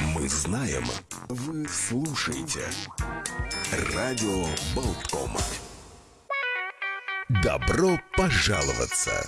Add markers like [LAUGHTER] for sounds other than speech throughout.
Мы знаем, вы слушаете. Радио Болтком. Добро пожаловаться.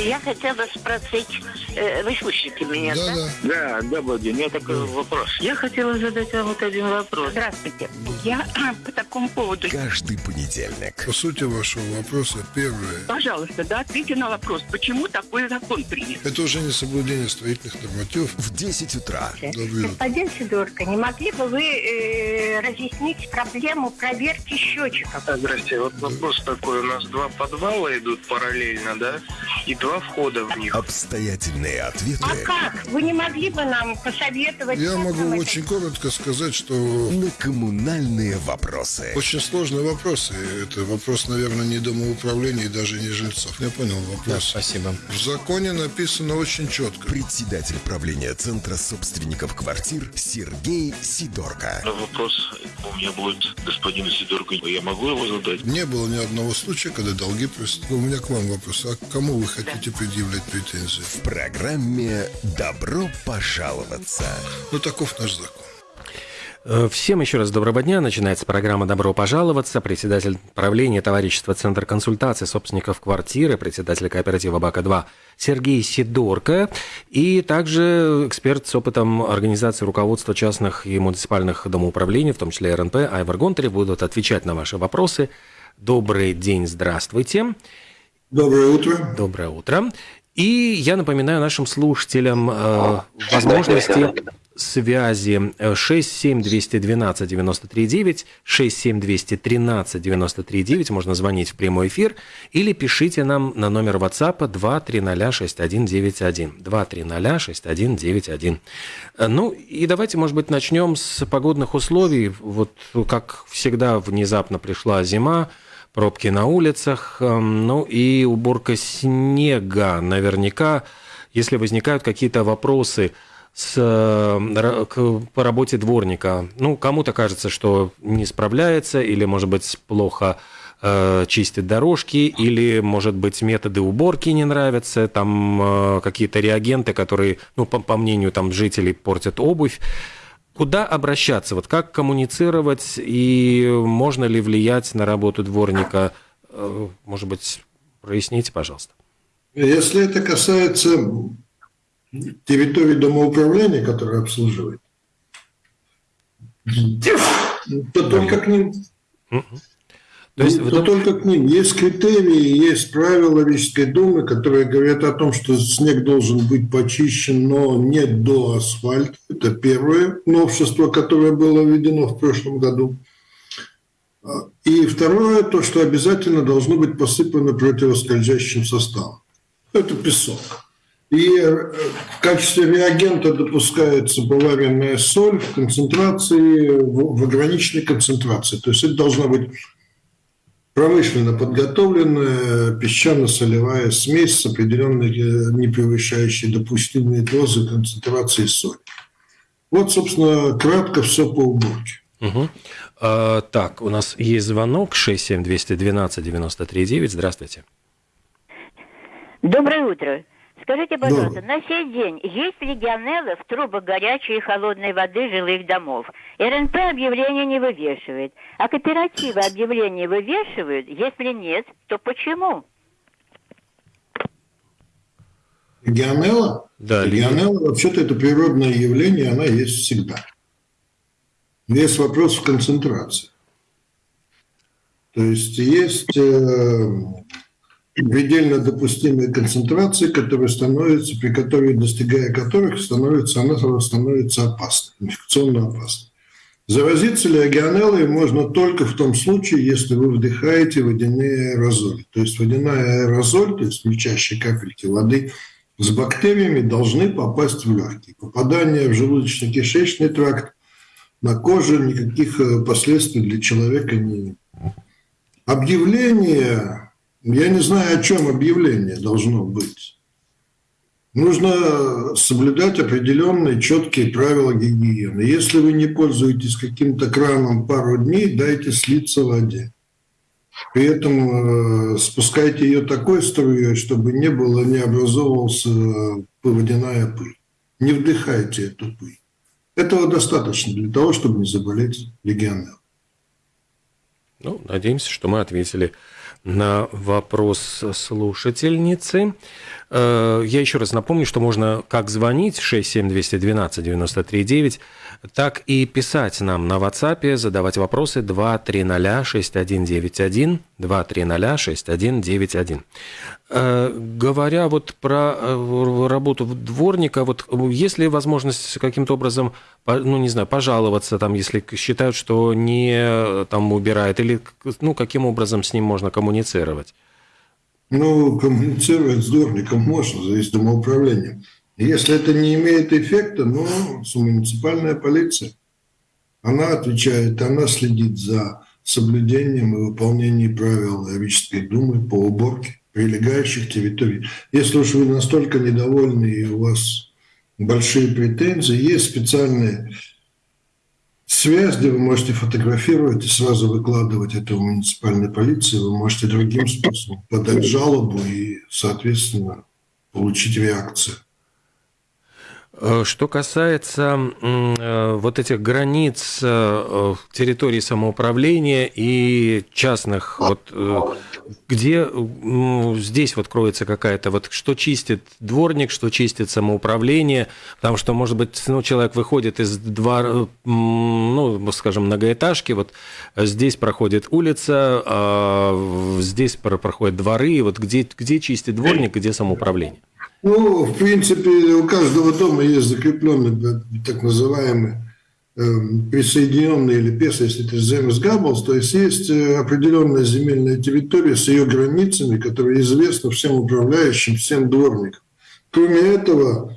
Я хотела спросить, э, вы слышите меня, да? Да, Да, добрый день. У меня такой вопрос. Я хотела задать вам вот один вопрос. Здравствуйте. Я [CLEARS THROAT] по такому поводу. Каждый понедельник. По сути вашего вопроса, первое. Пожалуйста, да, ответьте на вопрос, почему такой закон принят? Это уже не соблюдение строительных нормативов. В 10 утра. Господин Сидорко, не могли бы вы э, разъяснить проблему проверки счетчиков? Здрасте, вот вопрос такой. У нас два подвала идут параллельно, да? И два входа в них. Обстоятельные ответы А как? Вы не могли бы нам посоветовать? Я могу очень коротко сказать, что на коммунальные вопросы. очень сложный вопрос. И это вопрос, наверное, не домоуправления и даже не жильцов. Я понял вопрос. Спасибо. В законе написано очень четко. Председатель правления Центра собственников квартир Сергей Сидорко. Вопрос у меня будет господину Сидорку. Я могу его задать? Не было ни одного случая, когда долги просто... У меня к вам вопрос. А к кому вы хотите предъявлять претензии? В программе «Добро пожаловаться». Ну, таков наш закон. Э, Всем еще раз доброго дня. Начинается программа «Добро пожаловаться». Председатель правления товарищества Центр консультации собственников квартиры, председатель кооператива «Бака-2» Сергей Сидорко и также эксперт с опытом организации руководства частных и муниципальных домоуправлений, в том числе РНП, Айвар Гонтарев, будут отвечать на ваши вопросы. Добрый день, здравствуйте. Доброе утро. Доброе утро. И я напоминаю нашим слушателям э, возможности связи э, 67212 939, 67213 939, можно звонить в прямой эфир, или пишите нам на номер WhatsApp 2306191, 2306191. Э, Ну и давайте, может быть, начнем с погодных условий. Вот как всегда внезапно пришла зима, пробки на улицах, эм, ну и уборка снега. Наверняка, если возникают какие-то вопросы с, э, к- по работе дворника, ну, кому-то кажется, что не справляется, или, может быть, плохо э, чистит дорожки, или, может быть, методы уборки не нравятся, там э, какие-то реагенты, которые, ну, по, по мнению там жителей, портят обувь. Куда обращаться? Вот как коммуницировать и можно ли влиять на работу дворника? Э, Может быть, проясните, пожалуйста. Если это касается территории домоуправления, которые обслуживает, то только к ним. То есть, то в дом- только к ним. Есть критерии, есть правила Рижской думы, которые говорят о том, что снег должен быть почищен, но не до асфальта. Это первое новшество, которое было введено в прошлом году. И второе, то, что обязательно должно быть посыпано противоскользящим составом. Это песок. И э, в качестве реагента допускается поваренная соль в концентрации, в ограниченной концентрации. То есть это должна быть промышленно подготовленная песчано-солевая смесь с определенной, э, не превышающей допустимые дозы концентрации соли. Вот, собственно, кратко все по уборке. Мгм. А, так, у нас есть звонок 67212 939. Здравствуйте. Доброе утро. Скажите, пожалуйста, Доброе. на сей день есть легионеллы в трубах горячей и холодной воды жилых домов? РНП объявления не вывешивает, а кооперативы объявления вывешивают? Если нет, то почему? Легионелла? Да, Легионелла, вообще-то, это природное явление, она есть всегда. Весь вопрос в концентрации. То есть есть э, предельно допустимые концентрации, которые становятся, при которой, достигая которых, становится, она становится опасной, инфекционно опасной. Заразиться легионеллой можно только в том случае, если вы вдыхаете водяные аэрозоли. То есть водяная аэрозоль, то есть мельчайшие капельки воды с бактериями должны попасть в легкие. Попадание в желудочно-кишечный тракт на коже никаких э, последствий для человека не имеет. Объявление, я не знаю, о чем объявление должно быть. Нужно соблюдать определенные четкие правила гигиены. Если вы не пользуетесь каким-то краном пару дней, дайте слиться воде. При этом э, спускайте ее такой струей, чтобы не было, не образовывался водяная пыль. Не вдыхайте эту пыль. Этого достаточно для того, чтобы не заболеть легионеллом. Ну, надеемся, что мы ответили на вопрос слушательницы. Э, я еще раз напомню, что можно как звонить 67212-93-9, так и писать нам на WhatsApp, задавать вопросы 2306191, 2306191. Э, говоря вот про э, работу дворника, вот есть ли возможность каким-то образом, ну, не знаю, пожаловаться, там, если считают, что не там убирает, или, ну, каким образом с ним можно коммуницировать? Ну, коммуницировать с дворником можно, зависит от управления. Если это не имеет эффекта, ну, муниципальная полиция. Она отвечает, она следит за соблюдением и выполнением правил Равической думы по уборке прилегающих территорий. Если уж вы настолько недовольны и у вас большие претензии, есть специальные связь, где вы можете фотографировать и сразу выкладывать это в муниципальной полиции. Вы можете другим способом подать жалобу и, соответственно, получить реакцию. Э, что касается э, вот этих границ э, территории самоуправления и частных, вот где здесь вот кроется какая-то, вот что чистит дворник, что чистит самоуправление, потому что, может быть, ну, человек выходит из двора, ну, скажем, многоэтажки, вот здесь проходит улица, а здесь проходят дворы, вот где, где чистит дворник, где самоуправление? Ну, в принципе, у каждого дома есть закрепленный так называемый э, присоединенный или ПЕС, если это Земес Габблс, то есть есть э, определенная земельная территория с ее границами, которая известна всем управляющим, всем дворникам. Кроме этого,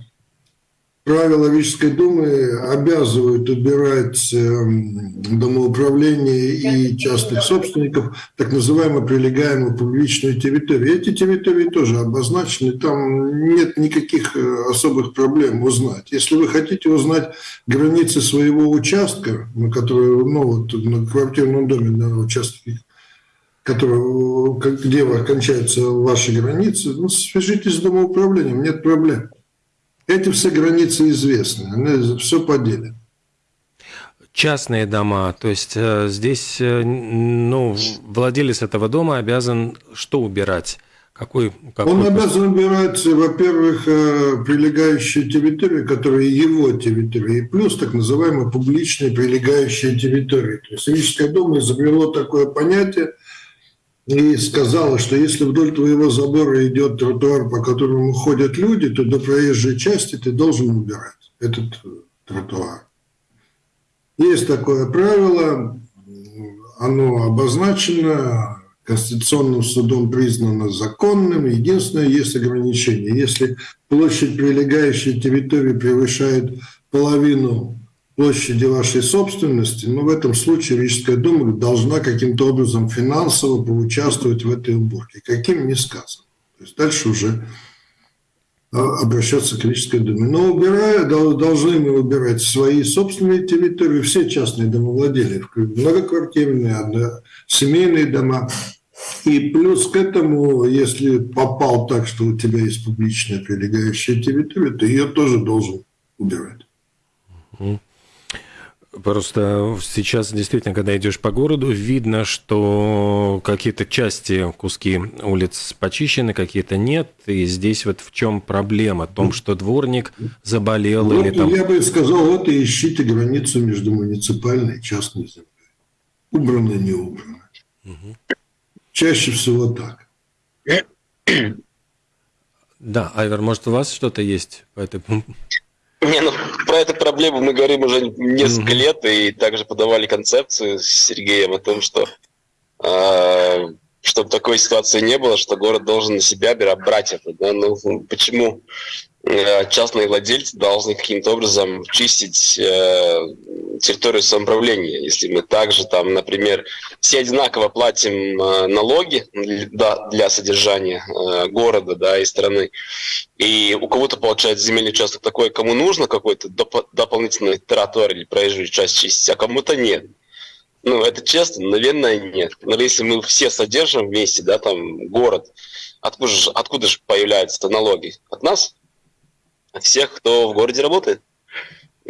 правила Рижской думы обязывают убирать эм, домоуправление и частных собственников так называемую прилегаемую публичную территорию. Эти территории тоже обозначены, там нет никаких э, особых проблем узнать. Если вы хотите узнать границы своего участка, на который, ну, вот, на квартирном доме, на участке который, где кончаются ваши границы, ну, свяжитесь с домоуправлением, нет проблем. Эти все границы известны, они все поделят. Частные дома, то есть э, здесь, э, ну, владелец этого дома обязан что убирать? Какой, какой Он обязан убирать, во-первых, э, прилегающие территории, которые его территории, и плюс так называемые публичные прилегающие территории. То есть Рижская дума изобрело такое понятие – и сказала, что если вдоль твоего забора идет тротуар, по которому ходят люди, то до проезжей части ты должен убирать этот тротуар. Есть такое правило, оно обозначено, Конституционным судом признано законным. Единственное, есть ограничение. Если площадь прилегающей территории превышает половину площади вашей собственности, но в этом случае Рижская дума должна каким-то образом финансово поучаствовать в этой уборке. Каким не сказано. То есть дальше уже а, обращаться к Рижской думе. Но убирая, должны мы убирать свои собственные территории, все частные домовладения, многоквартирные, семейные дома. И плюс к этому, если попал так, что у тебя есть публичная прилегающая территория, то ее тоже должен убирать. Просто сейчас действительно, когда идешь по городу, видно, что какие-то части, куски улиц почищены, какие-то нет. И здесь вот в чем проблема? В том, что дворник заболел вот, или там... Я бы сказал, вот и ищите границу между муниципальной и частной землей. Убрано, не убрано. Угу. Чаще всего так. [COUGHS] Да, Айвер, может, у вас что-то есть по этому не, ну, про эту проблему мы говорим уже несколько mm-hmm. лет, и также подавали концепцию с Сергеем о том, что э, чтобы такой ситуации не было, что город должен на себя брать это. Да? Ну, почему Э, частные владельцы должны каким-то образом чистить э, территорию самоуправления. Если мы также там, например, все одинаково платим э, налоги да, для содержания э, города да, и страны, и у кого-то получается земельный участок такой, кому нужно какой-то доп- дополнительный тротуар или проезжую часть чистить, а кому-то нет. Ну, это честно? Наверное, нет. Но если мы все содержим вместе, да, там, город, откуда же, откуда же появляются налоги? От нас? всех, кто в городе работает.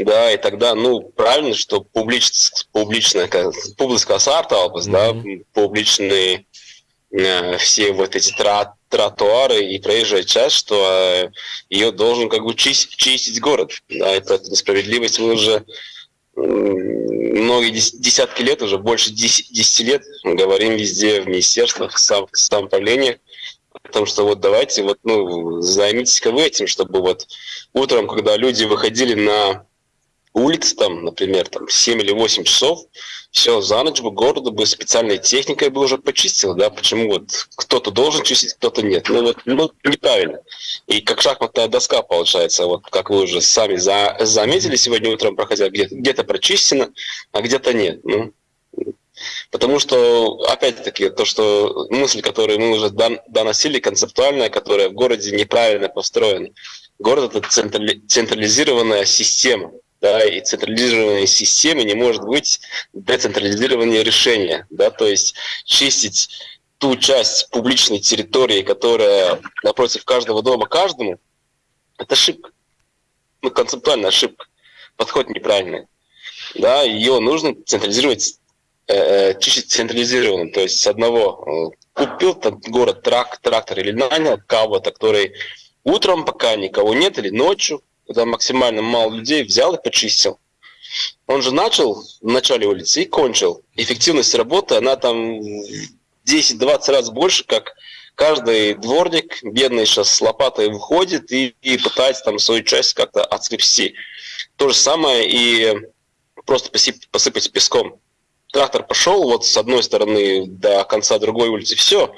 Да, и тогда, ну, правильно, что публич, публичная, публика сарталпас, mm-hmm. да, публичные э, все вот эти трат, тротуары и проезжая часть, что э, ее должен как бы чистить, чистить город, да, и поэтому справедливость мы уже многие десятки лет, уже больше 10, 10 лет говорим везде в министерствах, в самоуправлениях, о том, что вот давайте вот, ну, займитесь-ка вы этим, чтобы вот утром, когда люди выходили на улицы, там, например, там 7 или 8 часов, все, за ночь бы городу бы специальной техникой бы уже почистил, да, почему вот кто-то должен чистить, кто-то нет. Ну вот, ну, неправильно. И как шахматная доска получается, вот как вы уже сами за, заметили сегодня утром, проходя, где-то где прочищено, а где-то нет. Ну, Потому что, опять-таки, то, что мысль, которую мы уже доносили, концептуальная, которая в городе неправильно построена. Город – это централизированная система да, и централизированной системы не может быть децентрализирования решения, да, то есть чистить ту часть публичной территории, которая напротив каждого дома каждому, это ошибка, ну, концептуальная ошибка, подход неправильный, да, ее нужно централизировать э, э чистить централизированным, то есть с одного э, купил там город трак, трактор или нанял кого-то, который утром, пока никого нет, или ночью, когда максимально мало людей, взял и почистил. Он же начал в начале улицы и кончил. Эффективность работы, она там 10-20 раз больше, как каждый дворник, бедный сейчас с лопатой выходит и, и пытается там свою часть как-то отскрепсти. То же самое и просто посыпать песком. Трактор пошел вот с одной стороны до конца другой улицы, все,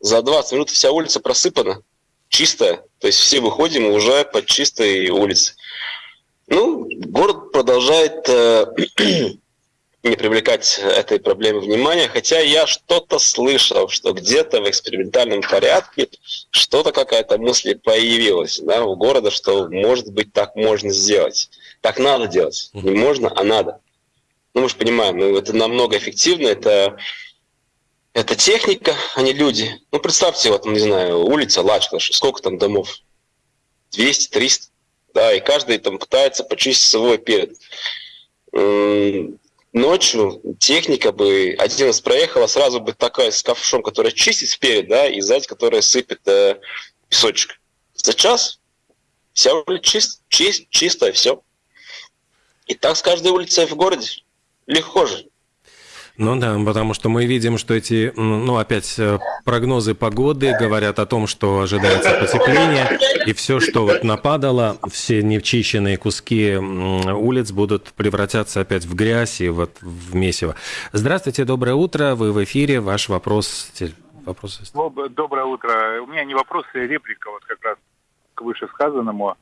за 20 минут вся улица просыпана чистая. То есть все выходим уже по чистой улице. Ну, город продолжает э, [CLEARS THROAT] не привлекать этой проблеме внимания, хотя я что-то слышал, что где-то в экспериментальном порядке что-то какая-то мысль появилась да, у города, что может быть так можно сделать. Так надо делать. Не можно, а надо. Ну, мы же понимаем, ну, это намного эффективно, это это техника, а не люди. Ну, представьте, вот, не знаю, улица Лачклаш, сколько там домов? 200, 300, да, и каждый там пытается почистить свой перед. Ночью техника бы, один раз проехала, сразу бы такая с ковшом, которая чистит вперед, да, и сзади, которая сыпет э, песочек. За час вся улица чист, чист, чистая, все. И так с каждой улицей в городе. Легко же. Ну да, потому что мы видим, что эти, ну опять э, прогнозы погоды говорят о том, что ожидается потепление, и все, что вот нападало, все невчищенные куски улиц будут превратятся опять в грязь и вот в месиво. Здравствуйте, доброе утро, вы в эфире, ваш вопрос. вопрос Доброе утро. У меня не вопрос, а реплика вот как раз к вышесказанному.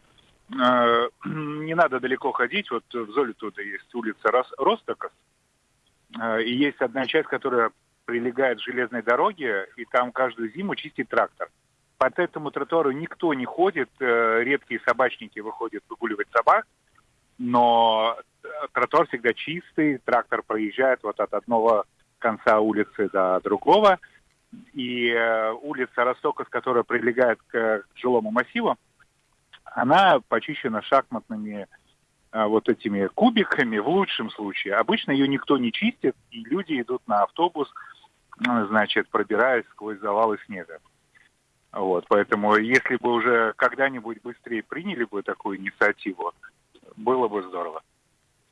Э, [CLEARS THROAT] не надо далеко ходить, вот в Золитуда есть улица Ростокос, и есть одна часть, которая прилегает к железной дороге, и там каждую зиму чистит трактор. Под этому тротуару никто не ходит, э, редкие собачники выходят выгуливать собак, но э, тротуар всегда чистый, трактор проезжает вот от одного конца улицы до другого, и улица Ростокос, которая прилегает к жилому массиву, она почищена шахматными вот этими кубиками в лучшем случае. Обычно ее никто не чистит, и люди идут на автобус, ну, значит, пробираясь сквозь завалы снега. Вот, поэтому если бы уже когда-нибудь быстрее приняли бы такую инициативу, было бы здорово.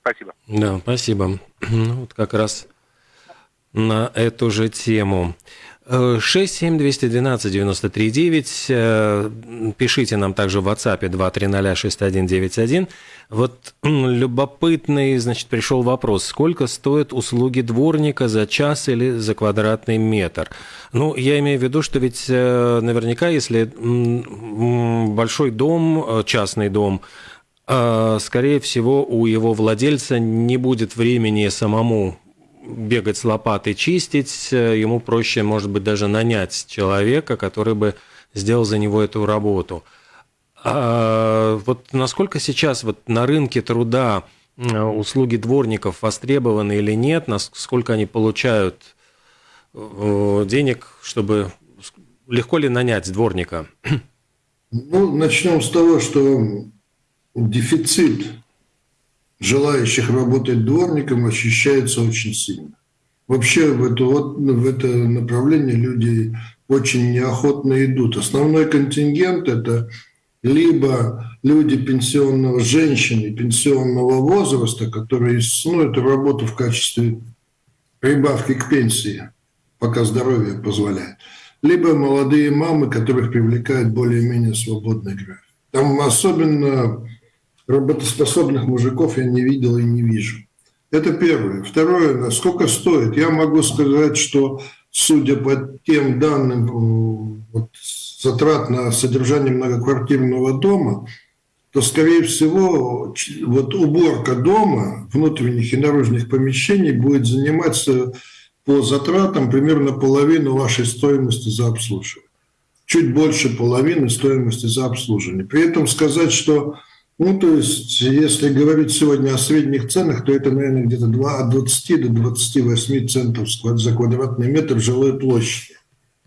Спасибо. Да, спасибо. [CLEARS THROAT] Ну, вот как раз на эту же тему. 67212-93-9. Э, пишите нам также в WhatsApp 2306191. Вот любопытный, значит, пришел вопрос. Сколько стоят услуги дворника за час или за квадратный метр? Ну, я имею в виду, что ведь э, наверняка, если большой дом, э, частный дом, скорее всего, у его владельца не будет времени самому бегать с лопатой, чистить, э, ему проще, может быть, даже нанять человека, который бы сделал за него эту работу. А вот насколько сейчас вот на рынке труда услуги дворников востребованы или нет, насколько они получают э, денег, чтобы легко ли нанять дворника? Ну, начнем с того, что дефицит желающих работать дворником ощущается очень сильно. Вообще в это, вот, в это направление люди очень неохотно идут. Основной контингент – это либо люди пенсионного, женщины пенсионного возраста, которые ну, эту работу в качестве прибавки к пенсии, пока здоровье позволяет, либо молодые мамы, которых привлекает более-менее свободный график. Там особенно работоспособных мужиков я не видел и не вижу. Это первое. Второе, сколько стоит? Я могу сказать, что судя по тем данным вот, затрат на содержание многоквартирного дома, то, скорее всего, вот уборка дома, внутренних и наружных помещений будет заниматься по затратам примерно половину вашей стоимости за обслуживание. Чуть больше половины стоимости за обслуживание. При этом сказать, что ну, то есть, если говорить сегодня о средних ценах, то это, наверное, где-то от 20 до 28 центов за квадратный метр жилой площади.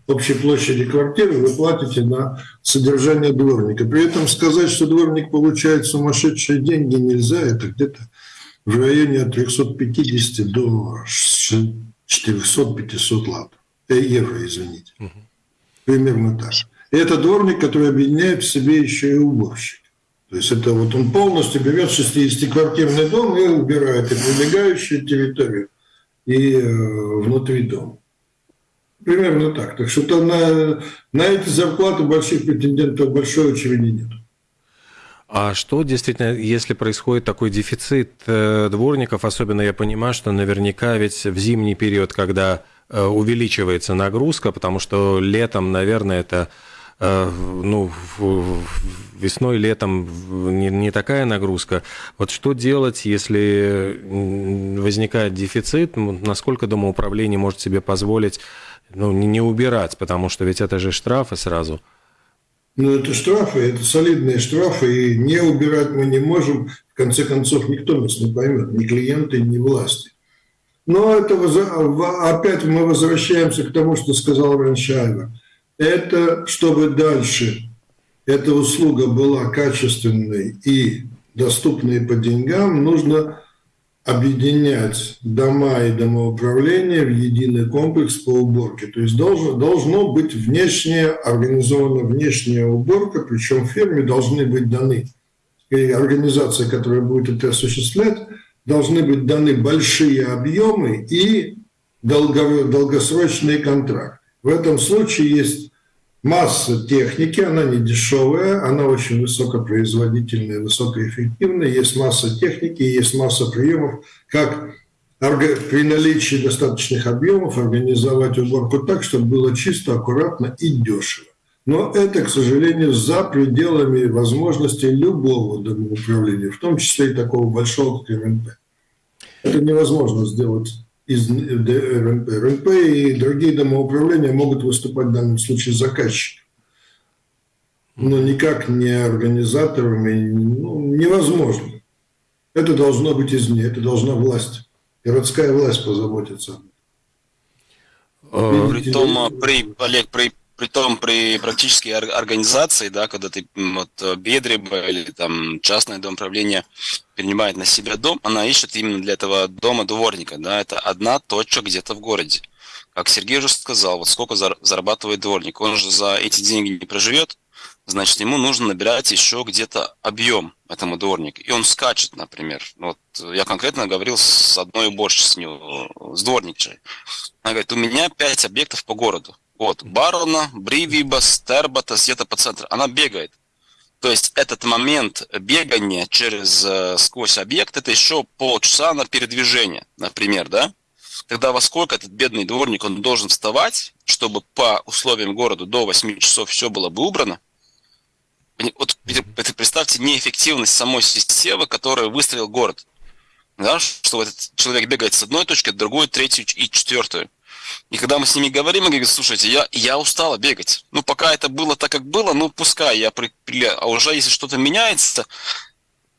Общей площади квартиры вы платите на содержание дворника. При этом сказать, что дворник получает сумасшедшие деньги нельзя, это где-то в районе от 350 до 400-500 лат. Э, евро, извините. Примерно так. И это дворник, который объединяет в себе еще и уборщик. То есть это вот он полностью берет 60-квартирный дом и убирает и прилегающую территорию, и э, внутри дома. Примерно так. Так что то на, на эти зарплаты больших претендентов большой очереди нет. А что действительно, если происходит такой дефицит э, дворников, особенно я понимаю, что наверняка ведь в зимний период, когда э, увеличивается нагрузка, потому что летом, наверное, это ну, весной, летом не, не такая нагрузка. Вот что делать, если возникает дефицит? Насколько домоуправление может себе позволить ну, не, убирать, потому что ведь это же штрафы сразу. Ну, это штрафы, это солидные штрафы, и не убирать мы не можем. В конце концов, никто нас не поймет, ни клиенты, ни власти. Но это опять мы возвращаемся к тому, что сказал Раншайвер – это чтобы дальше эта услуга была качественной и доступной по деньгам, нужно объединять дома и домоуправления в единый комплекс по уборке. То есть должно, должно быть внешняя, организована внешняя уборка, причем фирме должны быть даны, и организация, которая будет это осуществлять, должны быть даны большие объемы и долгосрочный контракт. В этом случае есть масса техники, она не дешевая, она очень высокопроизводительная, высокоэффективная. Есть масса техники, есть масса приемов, как при наличии достаточных объемов организовать уборку так, чтобы было чисто, аккуратно и дешево. Но это, к сожалению, за пределами возможностей любого домоуправления, в том числе и такого большого, как РНП. Это невозможно сделать из РНП. РНП и другие домоуправления могут выступать в данном случае заказчиком. Но никак не организаторами, ну, невозможно. Это должно быть извне, это должна власть, городская власть позаботиться. Притом, при, Олег, при Притом при практической организации, да, когда ты вот э, Бедреба или там частное дом правления принимает на себя дом, она ищет именно для этого дома дворника, да, это одна точка где-то в городе. Как Сергей уже сказал, вот сколько зарабатывает дворник, он же за эти деньги не проживет, значит, ему нужно набирать еще где-то объем этому дворнику. И он скачет, например. Вот я конкретно говорил с одной уборщицей, с дворникчей. Она говорит, у меня пять объектов по городу от Барона, Бривиба, Стербата, где-то по центру. Она бегает. То есть этот момент бегания через э, сквозь объект это еще полчаса на передвижение, например, да? Тогда во сколько этот бедный дворник он должен вставать, чтобы по условиям города до 8 часов все было бы убрано? Вот представьте неэффективность самой системы, которую выстроил город. Да, что этот человек бегает с одной точки, другой, третью и четвертую. И когда мы с ними говорим, они говорят, слушайте, я, я устала бегать. Ну, пока это было так, как было, ну, пускай я при... А уже если что-то меняется,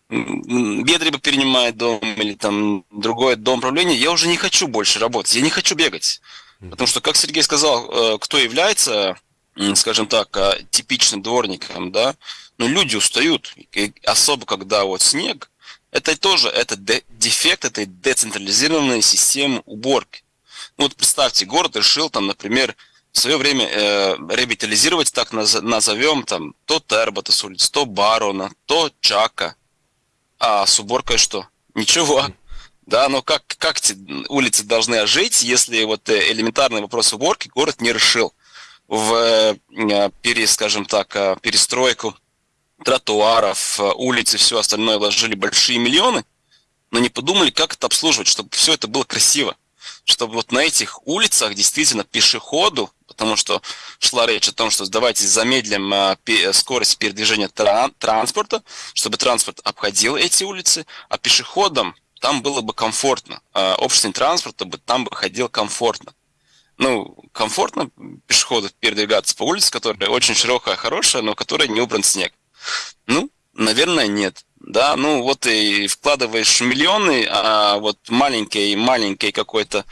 Бедреба перенимает дом или там другой дом правления, я уже не хочу больше работать, я не хочу бегать. Потому что, как Сергей сказал, э, кто является, скажем так, э, типичным дворником, да, ну, люди устают, особо когда вот снег, Это тоже это дефект этой децентрализированной системы уборки. Ну, вот представьте, город решил там, например, в свое время э, ревитализировать, так назовем, там, то Тербота с улиц, то Барона, то Чака. А с уборкой что? Ничего. Да, но как, как эти улицы должны жить, если вот э, элементарный вопрос уборки город не решил в, э, пере, скажем так, э, перестройку тротуаров, улиц и все остальное вложили большие миллионы, но не подумали, как это обслуживать, чтобы все это было красиво. Чтобы вот на этих улицах действительно пешеходу потому что шла речь о том, что давайте замедлим а, скорость передвижения транспорта, чтобы транспорт обходил эти улицы, а пешеходам там было бы комфортно, а общественный транспорт бы там бы ходил комфортно. Ну, комфортно пешеходу передвигаться по улице, которая очень широкая, хорошая, но которая не убран снег. Ну, наверное, нет. Да, ну вот и вкладываешь миллионы, а вот маленький маленький какой-то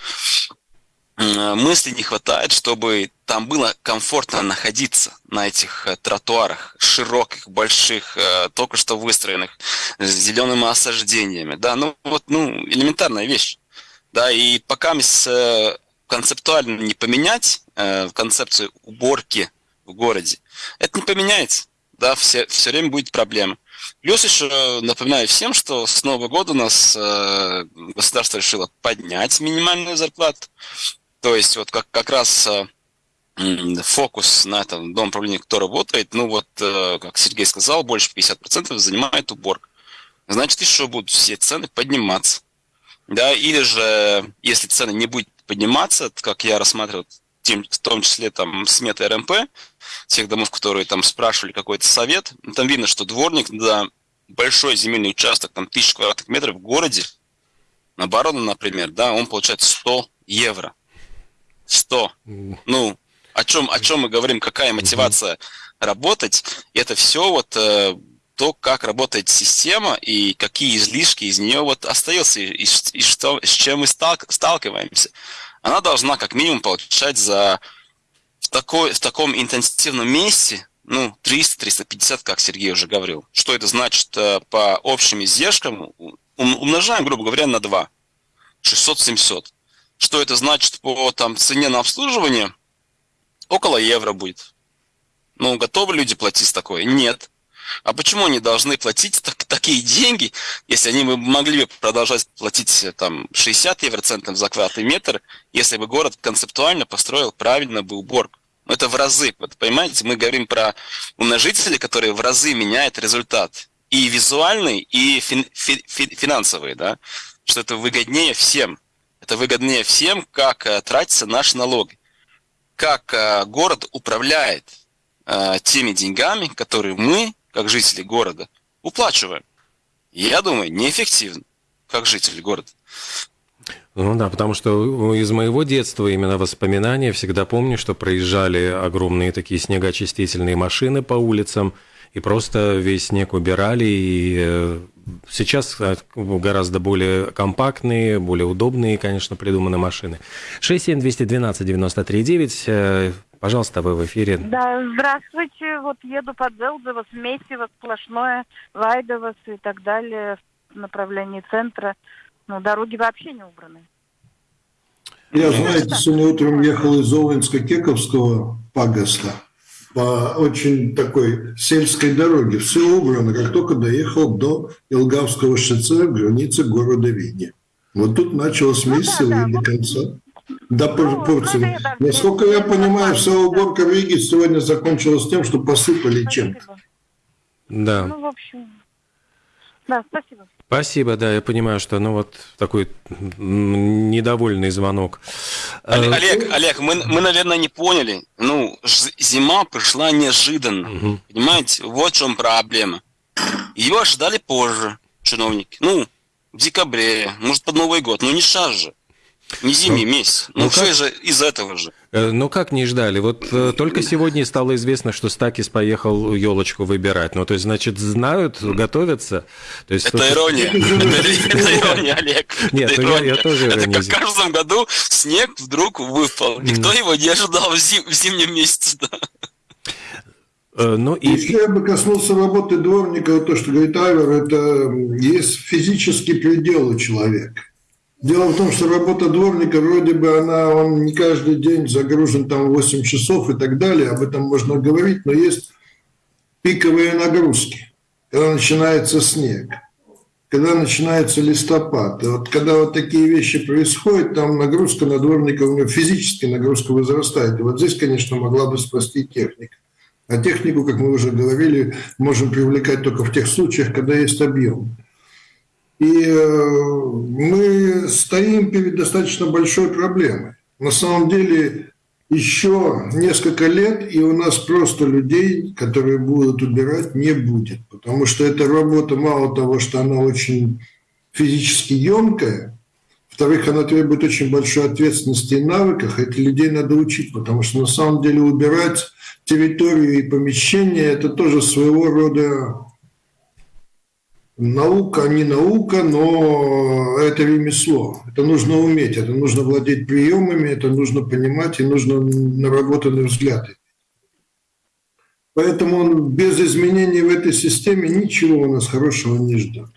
мысли не хватает, чтобы там было комфортно находиться на этих э, тротуарах широких, больших, э, только что выстроенных, с зелеными осаждениями. Да, ну вот, ну, элементарная вещь. Да, и пока э, концептуально не поменять концепцию уборки в городе, это не поменяется. Да, все, все время будет проблема. Плюс еще напоминаю всем, что с Нового года у нас э, государство решило поднять минимальную зарплату. То есть вот как, как раз э, фокус на этом дом управления, кто работает, ну вот, э, как Сергей сказал, больше 50% занимает уборка. Значит, еще будут все цены подниматься. Да, или же, если цены не будут подниматься, как я рассматривал, в том числе там сметы РМП, тех домов, которые там спрашивали какой-то совет, там видно, что дворник за большой земельный участок, там тысяч квадратных метров в городе, на Барона, например, да, он получает 100 евро. 100. Ну, о чем, о чем мы говорим, какая мотивация работать, это все вот э, то, как работает система и какие излишки из нее вот остаются, и, и, и что, с чем мы сталк, сталкиваемся. Она должна как минимум получать за в, такой, в таком интенсивном месте, ну, 300-350, как Сергей уже говорил. Что это значит э, по общим издержкам? Умножаем, грубо говоря, на 2. 600-700. Что это значит по там, цене на обслуживание? Около евро будет. Ну, готовы люди платить такое? Нет. А почему они должны платить так, такие деньги, если они бы могли бы продолжать платить там 60 евроцентов за квадратный метр, если бы город концептуально построил правильно бы уборку? Но это в разы. Вот, понимаете, мы говорим про умножители, которые в разы меняют результат. И визуальный, и фин, фи, фи, финансовый, да? Что это выгоднее всем. Это выгоднее всем, как э, тратятся наши налоги. Как э, город управляет э, теми деньгами, которые мы, как жители города, уплачиваем. Я думаю, неэффективно, как жители города. Ну да, потому что из моего детства именно воспоминания всегда помню, что проезжали огромные такие снегоочистительные машины по улицам, и просто весь снег убирали, и Сейчас э, гораздо более компактные, более удобные, конечно, придуманы машины. 67212-93-9. Э, пожалуйста, вы в эфире. Да, здравствуйте. Вот еду под Зелдово, Смесиво, сплошное, Вайдово и так далее в направлении центра. Но дороги вообще не убраны. Я, знаете, сегодня утром ехал из Овенска-Кековского пагоста по очень такой сельской дороге. Все убрано, как только доехал до Илгавского шоссе, границы города Видни. Вот тут началось месяца ну, да, да, до конца. До ну, Порции. Ну, Насколько я понимаю, вся уборка в Риге сегодня закончилась тем, что посыпали чем-то. Да. Ну, в общем, да, спасибо. Спасибо, да, я понимаю, что ну вот такой недовольный звонок. Олег, э, Олег, мы, мы, наверное, не поняли. Ну, зима пришла неожиданно. Угу. Понимаете, вот в чем проблема. Ее ожидали позже чиновники. Ну, в декабре, может, под Новый год, но не сейчас же. Не зимний ну, месяц. Ну, ну все же из этого же. Э, ну как не ждали? Вот э, только сегодня стало известно, что Стакис поехал елочку выбирать. Ну то есть, значит, знают, готовятся. То есть, это ирония. [LAUGHS] Это ирония, Олег. Нет, ну я тоже Это как в каждом году снег вдруг выпал. Никто его не ожидал в зимнем месяце. Э, ну, и... Еще я бы коснулся работы дворника, то, что говорит Айвер, это есть физический предел у человека. Дело в том, что работа дворника, вроде бы она, он не каждый день загружен там 8 часов и так далее, об этом можно говорить, но есть пиковые нагрузки, когда начинается снег, когда начинается листопад. И вот когда вот такие вещи происходят, там нагрузка на дворника, у него физически нагрузка возрастает. И вот здесь, конечно, могла бы спасти техника. А технику, как мы уже говорили, можем привлекать только в тех случаях, когда есть объем. И э, мы стоим перед достаточно большой проблемой. На самом деле еще несколько лет, и у нас просто людей, которые будут убирать, не будет. Потому что эта работа, мало того, что она очень физически емкая, во-вторых, она требует очень большой ответственности и навыков, этих людей надо учить, потому что на самом деле убирать территорию и помещение – это тоже своего рода Наука не наука, но это ремесло. Это нужно уметь, это нужно владеть приемами, это нужно понимать и нужно наработанный взгляд. Поэтому без изменений в этой системе ничего у нас хорошего не ждет.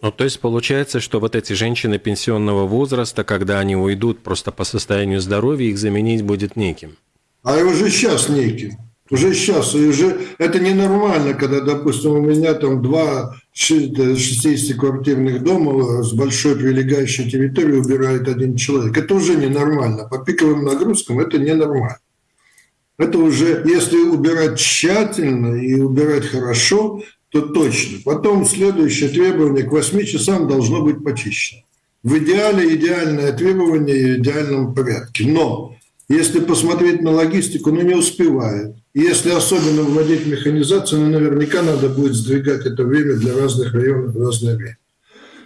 Ну, то есть получается, что вот эти женщины пенсионного возраста, когда они уйдут просто по состоянию здоровья, их заменить будет неким. А уже сейчас неким. Уже сейчас, и уже это ненормально, когда, допустим, у меня там два 60-квартирных дома с большой прилегающей территорией убирает один человек. Это уже ненормально. По пиковым нагрузкам это ненормально. Это уже, если убирать тщательно и убирать хорошо, то точно. Потом следующее требование к 8 часам должно быть почищено. В идеале идеальное требование в идеальном порядке. Но если посмотреть на логистику, ну не успевает. Если особенно вводить механизацию, ну, наверняка надо будет сдвигать это время для разных районов в разное время.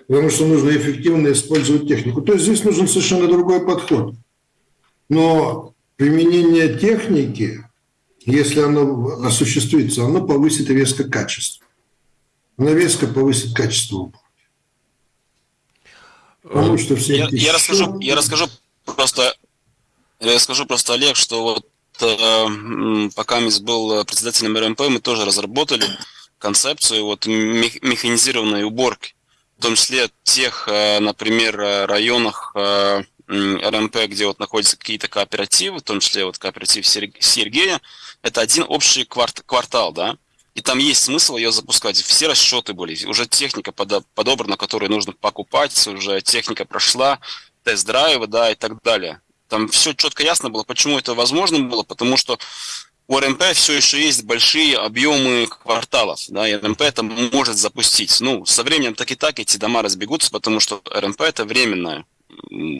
Потому что нужно эффективно использовать технику. То есть здесь нужен совершенно другой подход. Но применение техники, если оно осуществится, оно повысит резко качество. Оно резко повысит качество уборки. Потому что все я, я, расскажу, я расскажу просто я скажу просто, Олег, что вот э, пока Мисс был председателем РМП, мы тоже разработали концепцию вот механизированной уборки, в том числе тех, э, например, районах э, РМП, где вот находятся какие-то кооперативы, в том числе вот кооператив Сергея, это один общий кварт, квартал, да, и там есть смысл ее запускать. Все расчеты были, уже техника подобрана, которую нужно покупать, уже техника прошла, тест-драйвы, да, и так далее. Там все четко ясно было, почему это возможно было, потому что у РМП все еще есть большие объемы кварталов, да, и РМП это может запустить. Ну, со временем так и так эти дома разбегутся, потому что РМП это временная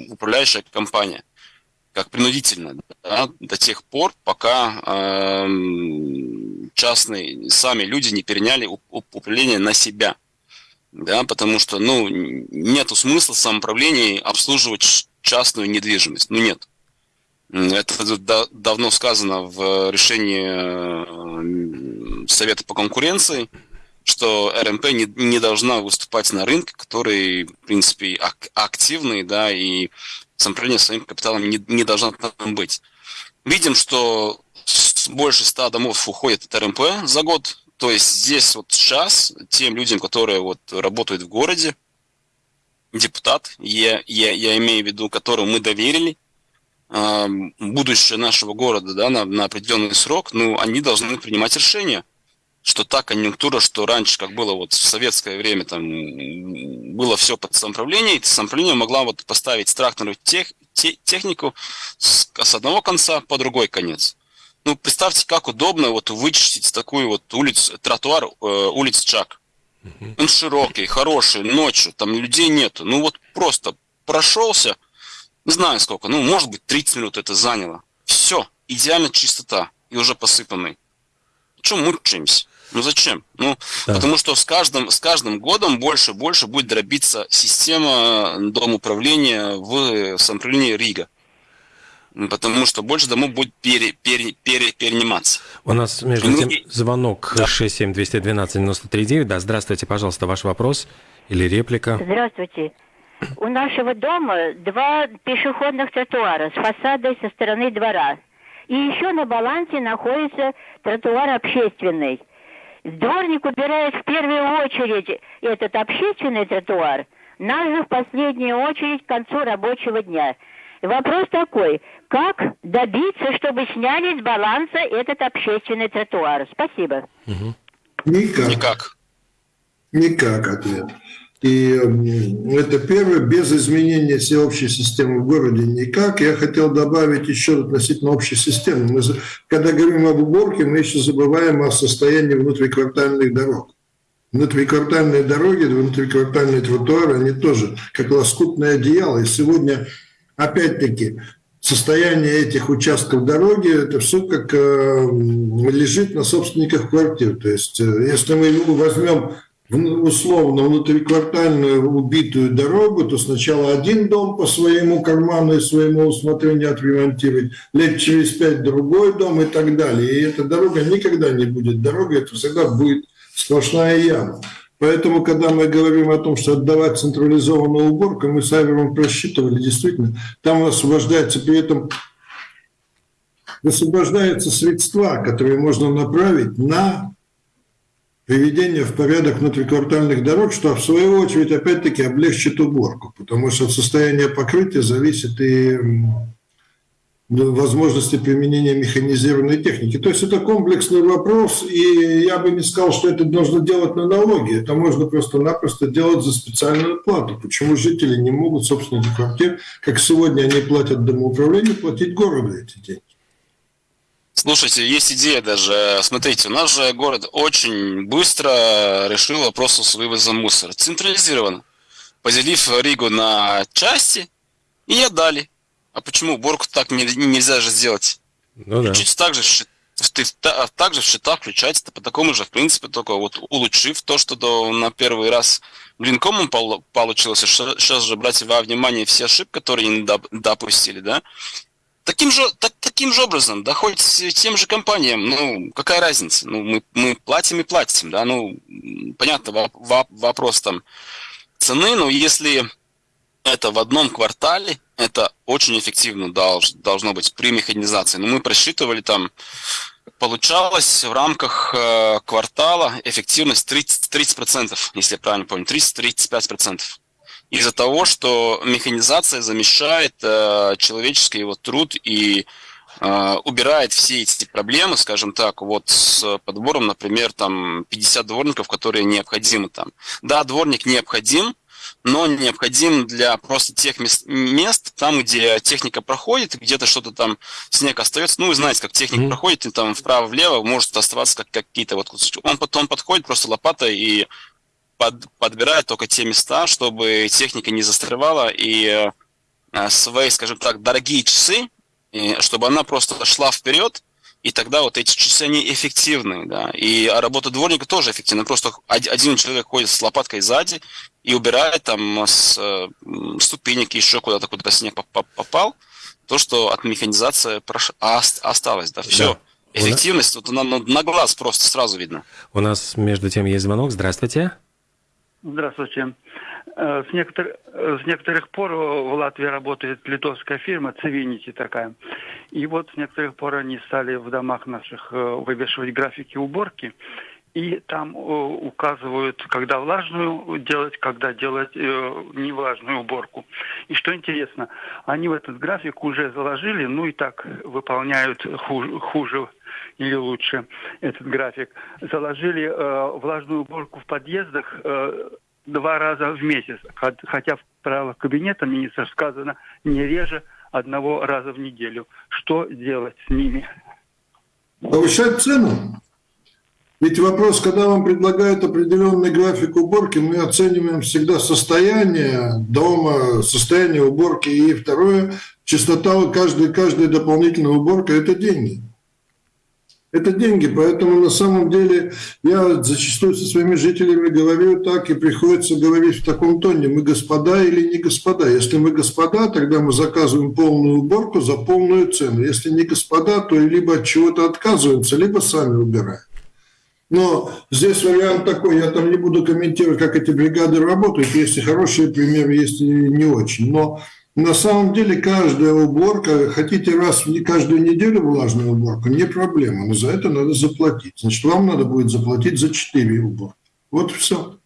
управляющая компания, как принудительно, да, до тех пор, пока э, частные сами люди не переняли управление на себя, да, потому что, ну, нету смысла самоуправлении обслуживать частную недвижимость. Ну нет. Это давно сказано в решении э, Совета по конкуренции, что РМП не, не должна выступать на рынке, который, в принципе, ак активный, да, и самоуправление своим капиталом не, не должно там быть. Видим, что больше ста домов уходит от РМП за год. То есть здесь вот сейчас тем людям, которые вот работают в городе, депутат, я, я, я имею в виду, которому мы доверили э, будущее нашего города да, на, на определенный срок, ну, они должны принимать решения, что та конъюнктура, что раньше, как было вот в советское время, там было все под самоуправление, и самоуправление могла вот поставить тракторную тех, те, технику с, с одного конца по другой конец. Ну, представьте, как удобно вот вычистить такую вот улицу, тротуар э, улиц Чак. Он широкий, хороший, ночью, там людей нету. Ну вот просто прошелся, не знаю сколько, ну может быть 30 минут это заняло. Все, идеально чистота и уже посыпанный. Чем мучаемся? Ну зачем? Ну, да. потому что с каждым, с каждым годом больше и больше будет дробиться система дом управления в самоуправлении Рига потому что больше домов будет пере, пере, пере, перениматься. У нас между тем звонок да. 67-212-93-9. Да, здравствуйте, пожалуйста, ваш вопрос или реплика. Здравствуйте. У нашего дома два пешеходных тротуара с фасадой со стороны двора. И еще на балансе находится тротуар общественный. Дворник убирает в первую очередь этот общественный тротуар, нас же в последнюю очередь к концу рабочего дня. Вопрос такой, как добиться, чтобы сняли с баланса этот общественный тротуар? Спасибо. Никак. Никак. Никак ответ. И это первое, без изменения всеобщей системы в городе никак. Я хотел добавить еще относительно общей системы. Мы, когда говорим об уборке, мы еще забываем о состоянии внутриквартальных дорог. Внутриквартальные дороги, внутриквартальные тротуары, они тоже как лоскутное одеяло. И сегодня, опять-таки, состояние этих участков дороги, это все как э, лежит на собственниках квартир. То есть, э, если мы возьмем условно внутриквартальную убитую дорогу, то сначала один дом по своему карману и своему усмотрению отремонтировать, лет через пять другой дом и так далее. И эта дорога никогда не будет дорогой, это всегда будет сплошная яма. Поэтому, когда мы говорим о том, что отдавать централизованную уборку, мы с Айвером просчитывали, действительно, там освобождается при этом высвобождаются средства, которые можно направить на приведение в порядок внутриквартальных дорог, что в свою очередь опять-таки облегчит уборку, потому что от состояния покрытия зависит и возможности применения механизированной техники. То есть это комплексный вопрос, и я бы не сказал, что это нужно делать на налоги. Это можно просто-напросто делать за специальную плату. Почему жители не могут, собственники квартир, как сегодня они платят домоуправлению, платить городу эти деньги? Слушайте, есть идея даже. Смотрите, у нас же город очень быстро решил вопрос с вывозом мусора. Централизирован. Поделив Ригу на части и отдали. А почему уборку так не, нельзя же сделать? Ну да. Так же ты также в счета включать по такому же, в принципе, только вот улучшив то, что до, на первый раз блинкомом получилось, сейчас же брать во внимание все ошибки, которые не допустили, да, Таким же, так, таким же образом, да хоть тем же компаниям, ну, какая разница? Ну, мы, мы платим и платим, да, ну, понятно, вопрос там цены, но если это в одном квартале, это очень эффективно долж, должно быть при механизации. Но мы просчитывали там, получалось в рамках э, квартала эффективность 30%, 30%, если я правильно помню, 30-35% из-за того, что механизация замещает э, человеческий его труд и э, убирает все эти проблемы, скажем так, вот с подбором, например, там 50 дворников, которые необходимы там. Да, дворник необходим, но необходим для просто тех мест, мест там, где техника проходит, где-то что-то там снег остается. Ну, вы знаете, как техника mm-hmm. проходит, и там вправо-влево может оставаться как какие-то вот Он потом подходит просто лопатой и под, подбирает только те места, чтобы техника не застревала и э, свои, скажем так, дорогие часы, и, чтобы она просто шла вперед, и тогда вот эти часы, они эффективны, да, и работа дворника тоже эффективна, просто один человек ходит с лопаткой сзади и убирает там с ступенек еще куда-то, куда снег попал, то, что от механизации прош... осталось, да, все. Да. Эффективность, вот на, на глаз просто сразу видно. У нас между тем есть звонок. Здравствуйте. Здравствуйте. Э, с, некотор... с некоторых пор в Латвии работает литовская фирма Цивинити такая. И вот с некоторых пор они стали в домах наших э, вывешивать графики уборки. И там э, указывают, когда влажную делать, когда делать э, невлажную уборку. И что интересно, они в этот график уже заложили, ну и так выполняют хуже, хуже или лучше этот график, заложили э, влажную уборку в подъездах э, два раза в месяц, хотя в правилах кабинета министра сказано не реже одного раза в неделю. Что делать с ними? Повышать цену. Ведь вопрос, когда вам предлагают определенный график уборки, мы оцениваем всегда состояние дома, состояние уборки. И второе, частота каждой, каждой дополнительной уборки – это деньги. Это деньги, поэтому на самом деле я зачастую со своими жителями говорю так, и приходится говорить в таком тоне, мы господа или не господа. Если мы господа, тогда мы заказываем полную уборку за полную цену. Если не господа, то либо от чего-то отказываемся, либо сами убираем. Но здесь вариант такой, я там не буду комментировать, как эти бригады работают, есть и хорошие примеры, есть и не очень. Но На самом деле каждая уборка, хотите раз в каждую неделю влажную уборку, не проблема, но за это надо заплатить. Значит, вам надо будет заплатить за 4 уборки. Вот и все.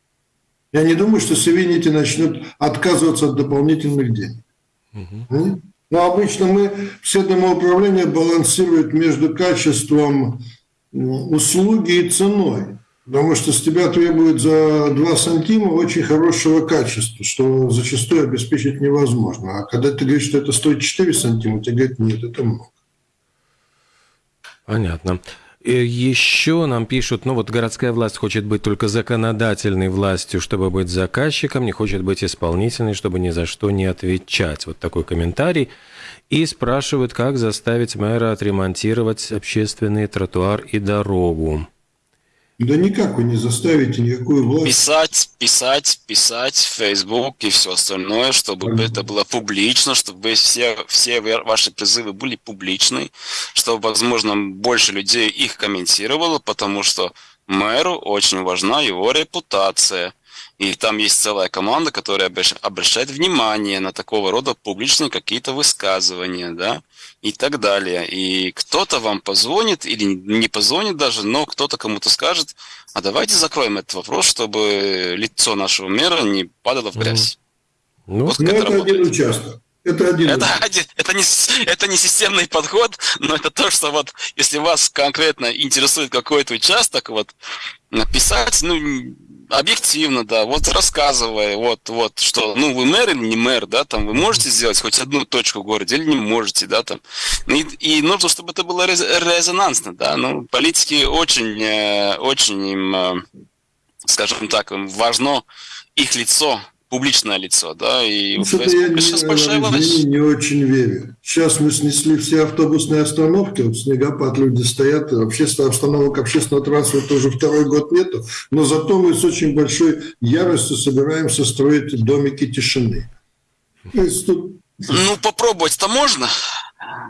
Я не думаю, что Севинити начнут отказываться от дополнительных денег. Угу. Но обычно мы, все домоуправления балансируют между качеством услуги и ценой. Потому что с тебя требуют за 2 сантима очень хорошего качества, что зачастую обеспечить невозможно. А когда ты говоришь, что это стоит 4 сантима, тебе говорят, нет, это много. Понятно. И еще нам пишут, ну вот городская власть хочет быть только законодательной властью, чтобы быть заказчиком, не хочет быть исполнительной, чтобы ни за что не отвечать. Вот такой комментарий. И спрашивают, как заставить мэра отремонтировать общественный тротуар и дорогу. Да никак вы не заставите никакую власть. Писать, писать, писать в Facebook и все остальное, чтобы mm-hmm. это было публично, чтобы все, все ваши призывы были публичны, чтобы, возможно, больше людей их комментировало, потому что мэру очень важна его репутация. И там есть целая команда, которая обращает внимание на такого рода публичные какие-то высказывания, да и так далее. И кто-то вам позвонит или не позвонит даже, но кто-то кому-то скажет, а давайте закроем этот вопрос, чтобы лицо нашего мэра не падало в грязь. Ну, вот ну это работает. один участок. Это один. Это, один, это, не, это не системный подход, но это то, что вот если вас конкретно интересует какой-то участок, вот написать, ну, объективно, да, вот рассказывая, вот, вот, что, ну, вы мэр или не мэр, да, там, вы можете сделать хоть одну точку в городе или не можете, да, там, и, и нужно, чтобы это было резонансно, да, ну, политики очень, э, очень им, э, скажем так, им важно их лицо, публичное лицо, да, и ну, Facebook я сейчас большая власть. не очень верю. Сейчас мы снесли все автобусные остановки, вот снегопад, люди стоят, общественных остановок общественного транспорта уже второй год нету, но зато мы с очень большой яростью собираемся строить домики тишины. То есть тут... Ну, попробовать-то можно,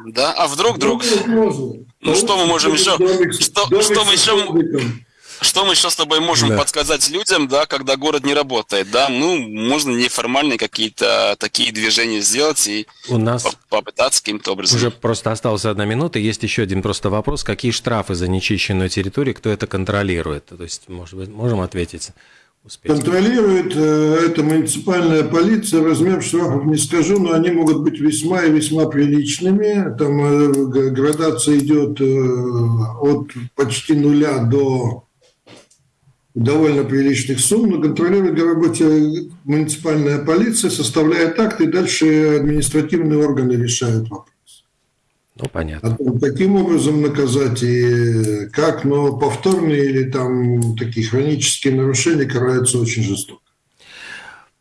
да, а вдруг, вдруг... Ну, что мы можем еще... Что, что мы еще... Что мы еще с тобой можем да. подсказать людям, да, когда город не работает, да? Ну, можно неформальные какие-то такие движения сделать и У нас попытаться каким-то образом. Уже просто осталась одна минута. Есть еще один просто вопрос. Какие штрафы за нечищенную территорию, кто это контролирует? То есть, может быть, можем ответить? Успеть. Контролирует э, это муниципальная полиция. Размер штрафов не скажу, но они могут быть весьма и весьма приличными. Там э, градация идет э, от почти нуля до довольно приличных сумм, но контролирует работе муниципальная полиция, составляет акты, и дальше административные органы решают вопрос. Ну, понятно. О том, каким образом наказать и как, но повторные или там такие хронические нарушения караются очень жестоко.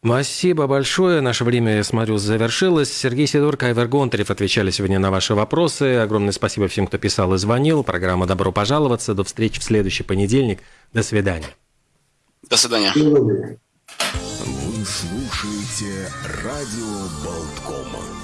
Спасибо большое. Наше время, я смотрю, завершилось. Сергей Сидорко, Айвер Гонтарев отвечали сегодня на ваши вопросы. Огромное спасибо всем, кто писал и звонил. Программа «Добро пожаловаться». До встречи в следующий понедельник. До свидания. До свидания. Вы слушаете радио Болткома.